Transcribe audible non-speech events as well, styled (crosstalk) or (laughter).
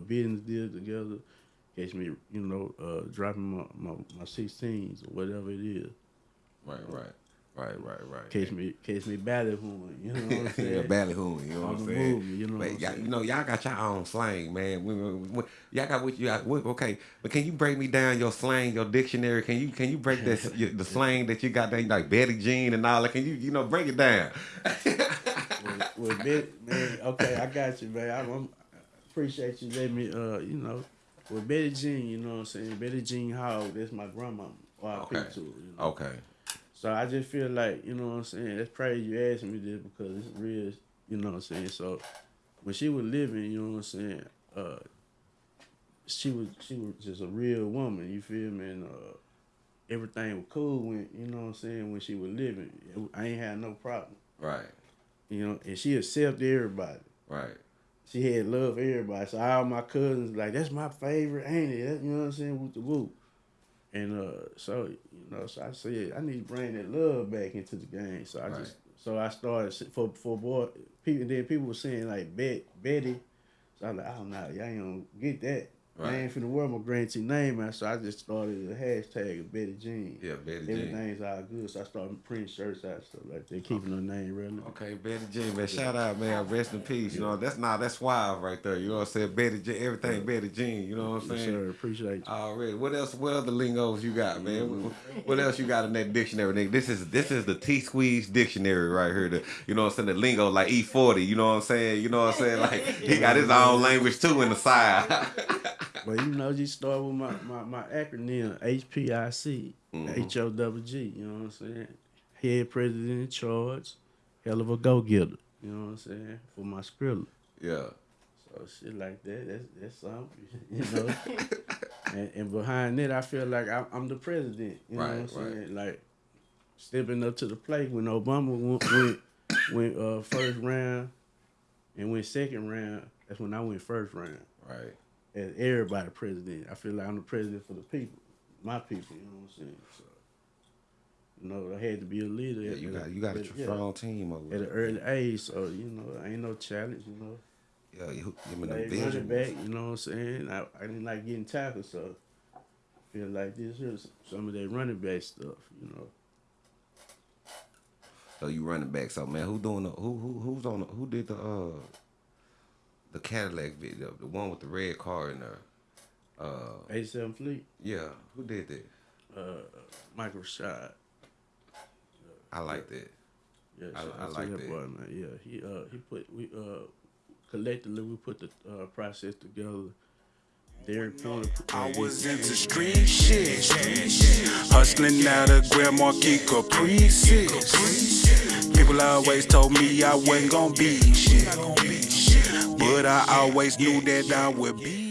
business deal together. Catch me, you know, uh, dropping my, my my sixteens or whatever it is. Right, right. Right, right, right. Catch me, catch me ballyhooing. You know what I'm (laughs) saying? yeah, ballyhooing. You know what I'm saying? move, you know what I'm y'all, you know, y'all got your own slang, man. We- we- we- Y'all got what you got. Okay, but can you break me down your slang, your dictionary? Can you can you break this (laughs) your, the slang that you got there, like Betty Jean and all that? Can you you know break it down? (laughs) well, well, man, okay, I got you, man. I, I'm, appreciate you letting me, uh, you know, with Betty Jean, you know what I'm saying? Betty Jean Hall, that's my grandma. Okay. to, you know. Okay. So I just feel like, you know what I'm saying? That's crazy you asking me this because it's real, you know what I'm saying? So when she was living, you know what I'm saying? Uh, she was she was just a real woman, you feel me? And uh, everything was cool when, you know what I'm saying, when she was living. I ain't had no problem. Right. You know, and she accepted everybody. Right. She had love for everybody. So all my cousins like, that's my favorite, ain't it? That, you know what I'm saying? With the whoop. And uh, so you know, so I said I need to bring that love back into the game. So I Right. just so I started for for boy people. Then people were saying like Bet Betty. So I'm like, oh no, y'all ain't gonna get that. I Right. ain't finna wear my grantee name out. So I just started a hashtag of Betty Jean. Yeah, Betty Jean. Everything's all good. So I started printing shirts out stuff like that, keeping her name relevant. Okay, Betty Jean, man. Shout out, man. Rest in peace. You know, that's not that's wild right there. You know what I'm saying? Betty Jean, everything Betty Jean. You know what I'm saying? sir. Appreciate you. Already. What else? What other lingos you got, man? What, mm-hmm. what else you got in that dictionary, nigga? This is this is the T Squeeze dictionary right here. The, you know what I'm saying? The lingo like E40. You know what I'm saying? You know what I'm saying? Like he got his own language too in the side. (laughs) But you know, just start with my, my, my acronym HPIC, H O double G. You know what I'm saying? Head president in charge, hell of a go getter. You know what I'm saying? For my Skrilla. yeah. So shit like that, that's that's something, (laughs) you know. and, and behind it, I feel like I'm, I'm the president. You know Right, what I'm right. saying? Like stepping up to the plate when Obama went went, went uh, first round and went second round. That's when I went first round Right. As everybody president. I feel like I'm the president for the people, my people. You know what I'm saying? So, you know, I had to be a leader. Yeah, you got you got a at- yeah, team over at an early age. So you know, ain't no challenge. You know, Yeah, you give me the vision. running back. You know what I'm saying? I, I didn't like getting tackled, so I feel like this is some of that running back stuff. You know, So you running back. So man, who doing the who who who's on the, who did the uh the Cadillac video, the one with the red car in there? Uh, 87 Fleet, yeah, who did that? uh, Michael Rashad. I like that. Yeah, I- I like that that. boy, man. Yeah, he uh he put we uh collectively we put the uh, process together. Derek Pointer. I was into street shit. Hustling out of Grand Marquis Caprices. People always told me I wasn't gonna be shit. But I always knew that I would be